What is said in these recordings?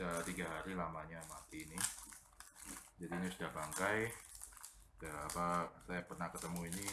sudah tiga hari lamanya mati ini. Jadi ini sudah bangkai. Sudah apa saya pernah ketemu ini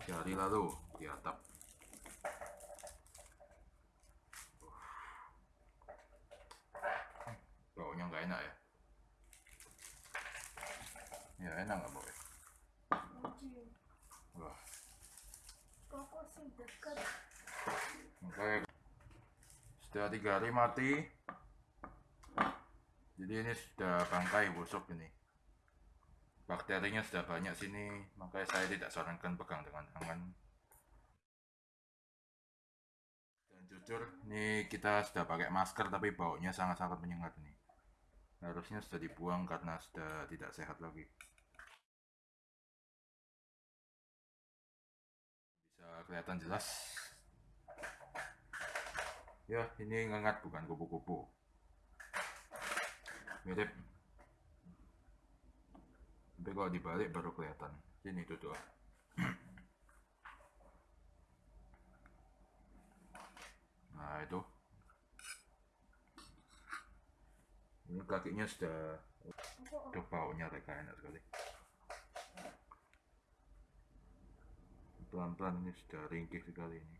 tiga hari lalu di atap. Baunya nggak enak ya? Ya enak nggak bau ya? Wah? Makanya sudah tiga hari mati. Jadi ini sudah bangkai busuk ini. Bakterinya sudah banyak sini, makanya saya tidak sarankan pegang dengan tangan. Dan jujur, ini kita sudah pakai masker tapi baunya sangat-sangat menyengat ini. Harusnya sudah dibuang karena sudah tidak sehat lagi. Bisa kelihatan jelas Ya, ini ngengat bukan kupu-kupu. Mirip. Tapi kalau dibalik baru kelihatan. Ini itu tuh. Nah, itu. Ini kakinya sudah Tuh baunya mereka enak sekali. Pelan-pelan ini sudah ringkih sekali ini.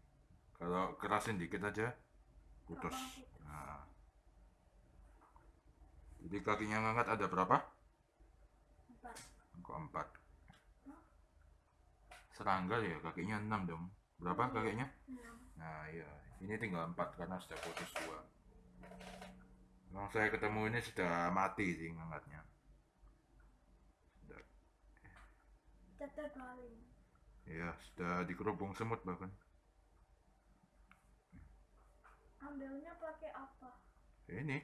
Kalau kerasin dikit aja, putus. Nah. Jadi kakinya ngangkat ada berapa? empat? Kok empat? Serangga ya kakinya enam dong. Berapa kakinya? Enam. Nah iya, ini tinggal empat karena sudah putus dua. Yang saya ketemu ini sudah mati sih ngangkatnya. Sudah Tetep garing. Ya, sudah dikerubung semut bahkan. Ambilnya pakai apa? Ini.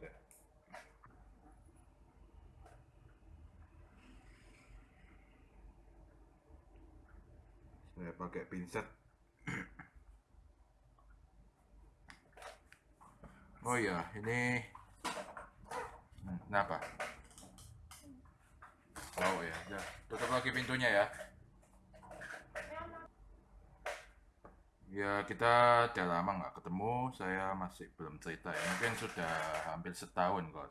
Saya- Saya pakai pinset. Oh iya, ini Hmm, kenapa? Oh ya, udah. tutup lagi pintunya ya. Ya kita udah lama nggak ketemu, saya masih belum cerita ya. Mungkin sudah hampir setahun kok.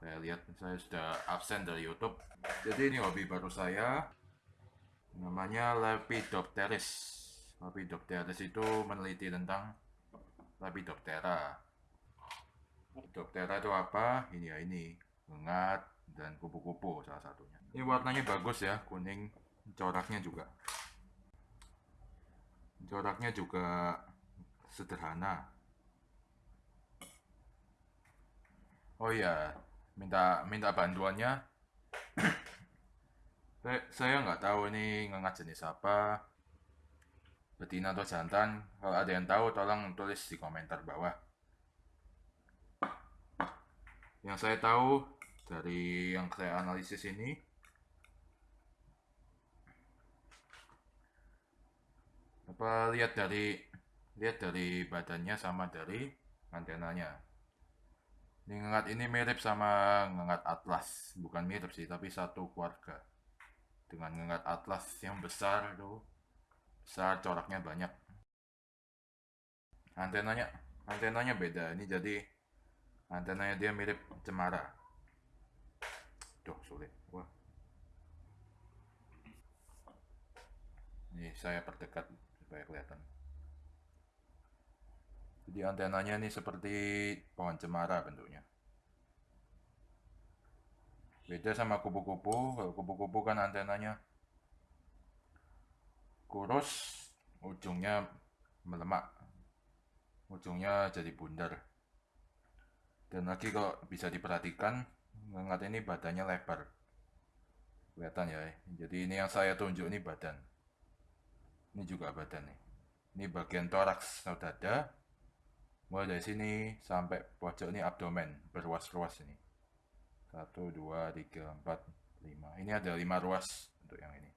Saya lihat saya sudah absen dari YouTube. Jadi ini hobi baru saya. Namanya Lepidopteris. Lepidopteris itu meneliti tentang Lepidoptera. Lepidoptera itu apa? Ini ya ini, ngengat dan kupu-kupu salah satunya. Ini warnanya bagus ya, kuning. Coraknya juga coraknya juga sederhana. Oh iya, minta minta bantuannya. Saya- nggak tahu ini ngengat jenis apa, betina atau jantan. Kalau ada yang tahu, tolong tulis di komentar bawah. Yang saya tahu dari yang saya analisis ini, apa lihat dari lihat dari badannya sama dari antenanya ini ngengat ini mirip sama ngengat atlas bukan mirip sih tapi satu keluarga dengan ngengat atlas yang besar itu besar coraknya banyak. Antenanya antenanya beda. Ini jadi antenanya dia mirip cemara. Tuh sulit. Wah. Ini saya perdekat supaya kelihatan. Jadi antenanya ini seperti pohon cemara bentuknya beda sama kupu-kupu. Kalau kupu-kupu kan antenanya kurus ujungnya melemak ujungnya jadi bundar. Dan lagi kalau bisa diperhatikan ngengat ini badannya lebar. Kelihatan ya jadi ini yang saya tunjuk ini badan. Ini juga badan nih. Ini bagian toraks atau dada. Mulai dari sini sampai pojok ini abdomen berruas-ruas ini satu dua tiga empat lima. Ini ada lima ruas untuk yang ini.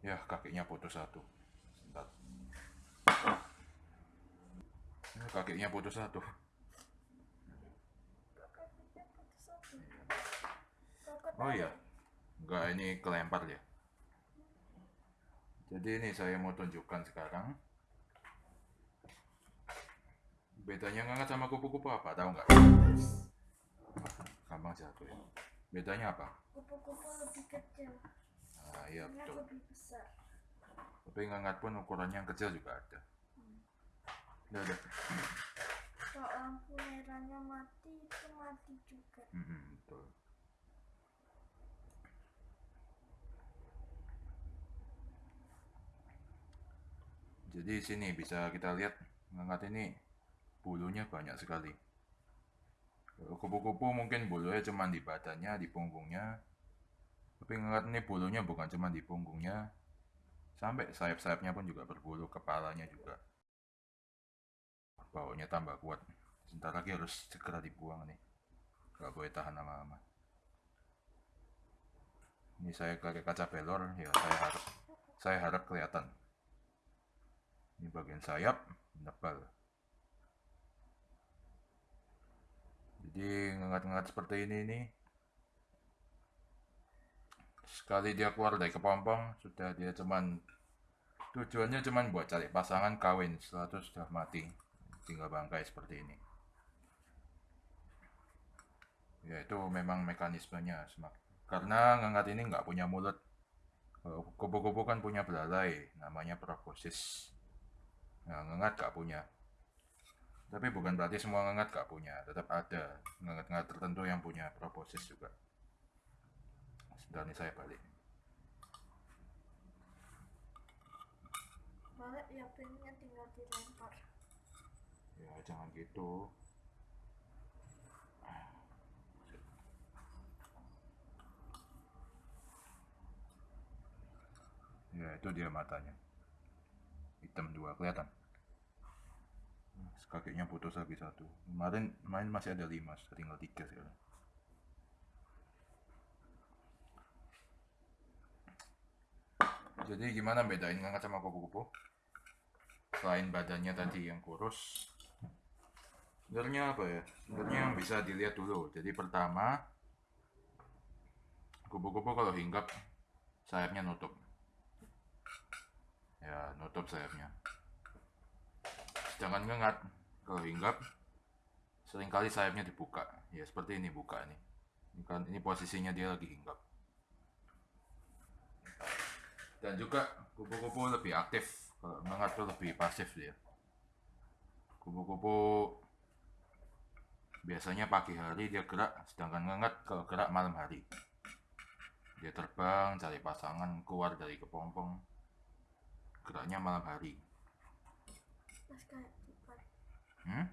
Ya kakinya putus satu. Sebentar. Ya, kakinya putus satu. Oh iya. Enggak ini kelempar ya Jadi ini saya mau tunjukkan sekarang. Bedanya ngangat sama kupu-kupu apa? Tahu nggak? Gampang jatuh ya. Bedanya apa? Kupu-kupu lebih kecil. Nah, iya betul. lebih besar. Tapi ngangat pun ukurannya yang kecil juga ada. Udah, udah. Kalau lampu merahnya mati, itu mati juga. Mm-mm, betul. Jadi sini bisa kita lihat ngangat ini bulunya banyak sekali. Kupu-kupu mungkin bulunya cuma di badannya, di punggungnya. Tapi ngangat ini bulunya bukan cuma di punggungnya, sampai sayap-sayapnya pun juga berbulu, kepalanya juga. Baunya tambah kuat. Sebentar lagi harus segera dibuang nih. Gak boleh tahan lama-lama. Ini saya pakai kaca pelor, ya saya harap saya harap kelihatan. Ini bagian sayap nebal. Jadi ngengat-ngengat seperti ini nih. Sekali dia keluar dari kepompong, sudah dia cuman tujuannya cuman buat cari pasangan kawin. Setelah itu sudah mati, tinggal bangkai seperti ini. Ya itu memang mekanismenya semak. Karena ngengat ini nggak punya mulut. Kalau Kupu-kupu kan punya belalai, namanya proboscis. Nah, ngengat nggak punya. Tapi bukan berarti semua ngengat nggak punya, tetap ada ngengat-ngengat tertentu yang punya proboscis juga. Sebentar nih saya balik. Balik ya pennya tinggal dilempar. Ya jangan gitu. Ya itu dia matanya. Hitam dua kelihatan. Kakinya putus lagi satu. Kemarin main masih ada lima, tinggal tiga sekarang. Jadi gimana bedain ngangkat sama kupu-kupu? Selain badannya tadi yang kurus, sebenarnya apa ya? Sebenarnya yang bisa dilihat dulu. Jadi pertama, kupu-kupu kalau hinggap sayapnya nutup. Ya, nutup sayapnya. Sedangkan ngengat kalau hinggap sering kali sayapnya dibuka. Ya seperti ini buka. Ini kan ini posisinya dia lagi hinggap. Dan juga kupu-kupu lebih aktif. Tuh lebih pasif dia. Kupu-kupu biasanya pagi hari dia gerak, sedangkan ngengat kalau gerak malam hari. Dia terbang, cari pasangan, keluar dari kepompong. Geraknya malam hari. Hmm?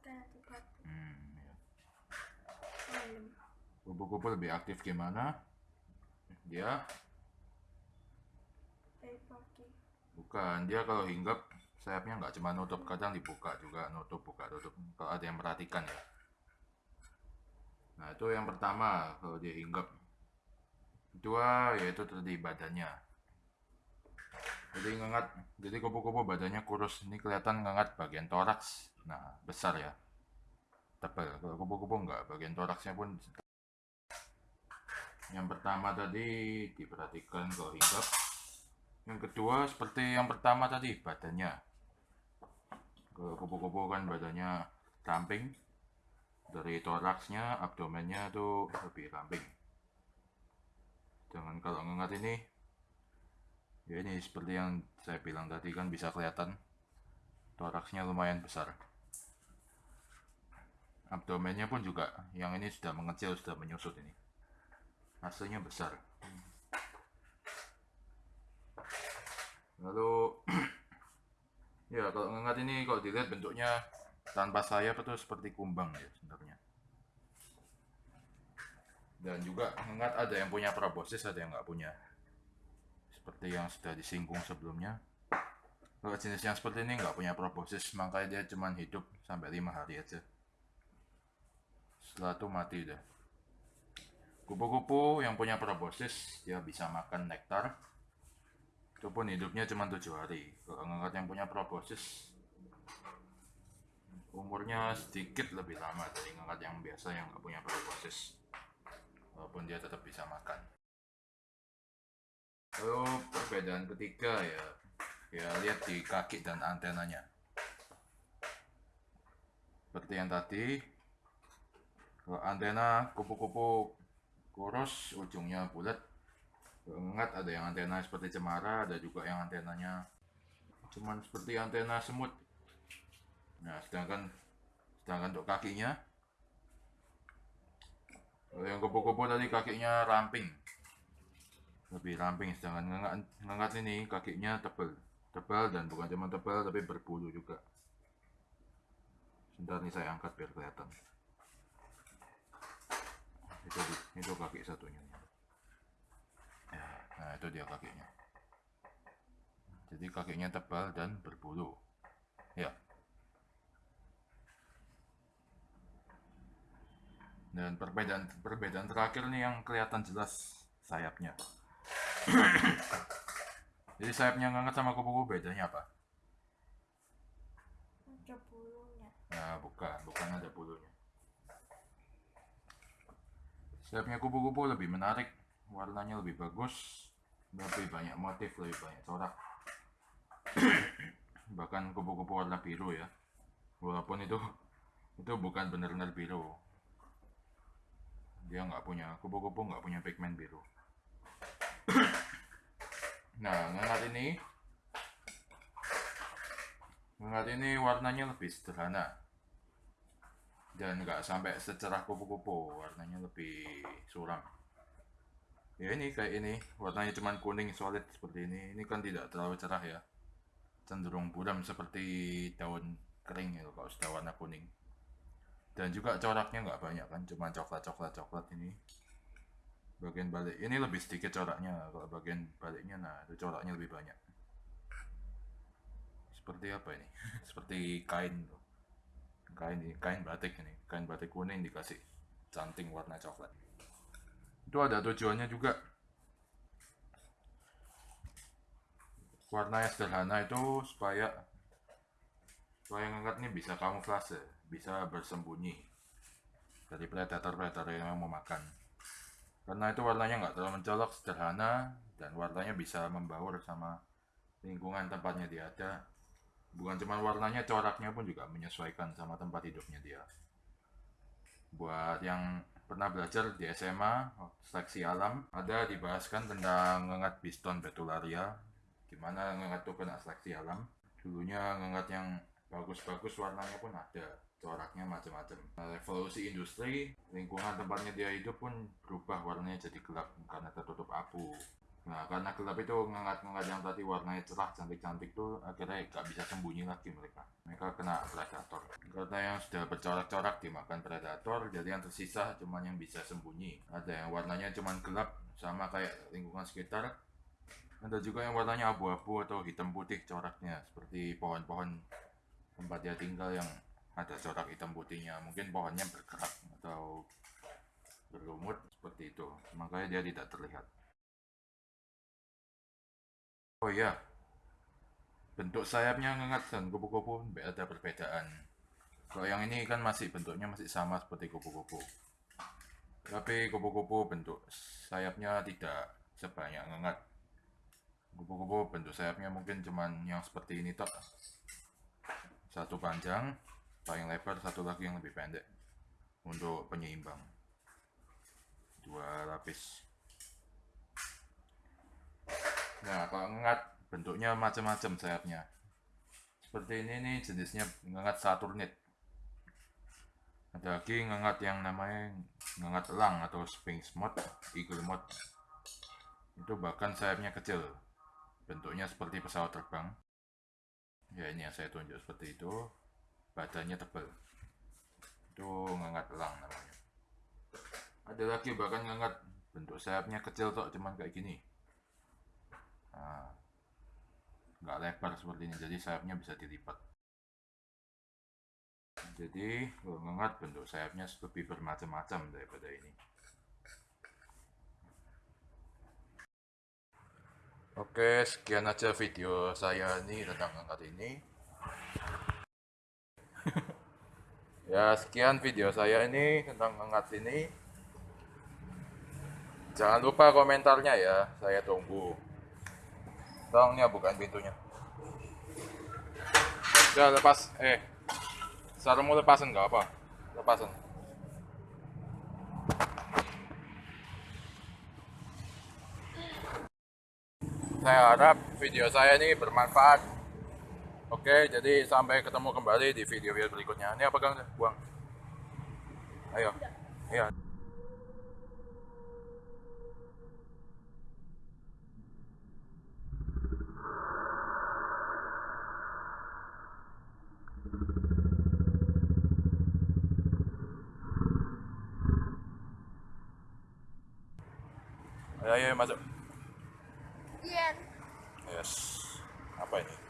Kayak. Hmm, ya. Malam. Kupu-kupu lebih aktif gimana? Dia bukan, dia kalau hinggap sayapnya nggak cuma nutup, kadang dibuka juga, nutup, buka, tutup. Kalau ada yang perhatikan ya. Nah itu yang pertama kalau dia hinggap. Kedua yaitu tadi badannya. Jadi ngengat, jadi kupu-kupu badannya kurus. Ini kelihatan ngengat bagian toraks. Nah besar ya, tebal. Kalau kupu-kupu nggak, bagian toraksnya pun yang pertama tadi diperhatikan kalau hinggap. Yang kedua seperti yang pertama tadi badannya. Kalau kupu-kupu kan badannya ramping. Dari toraksnya, abdomennya tuh lebih ramping. Jangan kalau ngengat ini, ya ini seperti yang saya bilang tadi kan bisa kelihatan toraksnya lumayan besar. Abdomennya pun juga, yang ini sudah mengecil, sudah menyusut ini. Hasilnya besar. Lalu ya kalau ngengat ini kalau dilihat bentuknya tanpa sayap itu seperti kumbang ya sebenarnya. Dan juga ngengat ada yang punya proboscis, ada yang nggak punya. Seperti yang sudah disinggung sebelumnya. Kalau jenis yang seperti ini nggak punya proboscis, makanya dia cuma hidup sampai lima hari aja. Setelah itu mati deh. Kupu-kupu yang punya proboscis, dia bisa makan nektar, itu pun hidupnya cuma tujuh hari. Kalau ngengat yang punya proboscis umurnya sedikit lebih lama dari ngengat yang biasa yang nggak punya proboscis. Walaupun dia tetap bisa makan. Lalu perbedaan ketiga ya, ya lihat di kaki dan antenanya. Seperti yang tadi, antena kupu-kupu kurus, ujungnya bulat. Ingat ada yang antena seperti cemara, ada juga yang antenanya cuman seperti antena semut. Nah, sedangkan sedangkan untuk kakinya yang kupu-kupu tadi kakinya ramping lebih ramping sedangkan ngengat ini kakinya tebal tebal dan bukan cuma tebal tapi berbulu juga sebentar nih saya angkat biar kelihatan itu itu kaki satunya. Ya, nah itu dia kakinya jadi kakinya tebal dan berbulu. Ya. Dan perbedaan perbedaan terakhir nih yang kelihatan jelas sayapnya. Jadi sayapnya ngangkat sama kupu-kupu bedanya apa? Ada bulunya. nah bukan bukan ada bulunya sayapnya kupu-kupu lebih menarik warnanya lebih bagus lebih banyak motif lebih banyak corak. Bahkan kupu-kupu warna biru ya. Walaupun itu itu bukan benar-benar biru. Dia nggak punya kupu-kupu nggak punya pigmen biru. Nah ngengat ini ngengat ini warnanya lebih sederhana dan nggak sampai secerah kupu-kupu warnanya lebih suram. Ya ini kayak ini warnanya cuman kuning solid seperti ini. Ini kan tidak terlalu cerah ya. Cenderung buram seperti daun kering ya kalau sudah warna kuning. Dan juga coraknya nggak banyak kan cuma coklat coklat coklat ini. Bagian balik ini lebih sedikit coraknya. Kalau bagian baliknya nah itu coraknya lebih banyak. Seperti apa ini? Seperti kain tuh. Kain kain batik ini kain batik kuning dikasih canting warna coklat itu ada tujuannya juga warna yang sederhana itu supaya supaya ngangkat ini bisa kamuflase bisa bersembunyi dari predator-predator yang mau makan. Karena itu warnanya nggak terlalu mencolok, sederhana, dan warnanya bisa membaur sama lingkungan tempatnya dia ada. Bukan cuma warnanya, coraknya pun juga menyesuaikan sama tempat hidupnya dia. Buat yang pernah belajar di SMA, seleksi alam, ada dibahaskan tentang ngengat biston betularia, gimana ngengat itu kena seleksi alam. Dulunya ngengat yang bagus-bagus warnanya pun ada coraknya macam-macam. Nah, revolusi industri, lingkungan tempatnya dia hidup pun berubah warnanya jadi gelap karena tertutup abu. Nah, karena gelap itu ngengat-ngengat yang tadi warnanya cerah, cantik-cantik tuh akhirnya gak bisa sembunyi lagi mereka. Mereka kena predator. Karena yang sudah bercorak-corak dimakan predator, jadi yang tersisa cuma yang bisa sembunyi. Ada yang warnanya cuma gelap, sama kayak lingkungan sekitar. Ada juga yang warnanya abu-abu atau hitam putih coraknya, seperti pohon-pohon tempat dia tinggal yang ada corak hitam putihnya mungkin pohonnya bergerak atau berlumut seperti itu makanya dia tidak terlihat oh iya. Bentuk sayapnya ngengat dan kupu-kupu ada perbedaan. Kalau yang ini kan masih bentuknya masih sama seperti kupu-kupu. Tapi kupu-kupu bentuk sayapnya tidak sebanyak ngengat. Kupu-kupu bentuk sayapnya mungkin cuman yang seperti ini tok. Satu panjang paling lebar satu lagi yang lebih pendek untuk penyeimbang. Dua lapis nah kalau ngengat bentuknya macam-macam sayapnya. Seperti ini nih jenisnya ngengat saturnit ada lagi ngengat yang namanya ngengat elang atau sphinx moth eagle moth itu bahkan sayapnya kecil. Bentuknya seperti pesawat terbang. Ya ini yang saya tunjuk seperti itu. Badannya tebal. Itu ngangat elang namanya. Ada lagi bahkan ngangat bentuk sayapnya kecil kok cuman kayak gini nah, nggak lebar seperti ini jadi sayapnya bisa dilipat jadi kalau bentuk sayapnya lebih bermacam-macam daripada ini Oke, sekian aja video saya ini tentang angkat ini. ya, sekian video saya ini tentang angkat ini. Jangan lupa komentarnya ya, saya tunggu. Tolong nih bukain pintunya. Udah lepas, eh. Sarungmu lepasin nggak apa? Lepasin. Saya harap video saya ini bermanfaat. Oke, jadi sampai ketemu kembali di video-video berikutnya. Ini apa Kang? Buang. Ayo. Iya. Ayo masuk. Iya. Yes. Apa ini?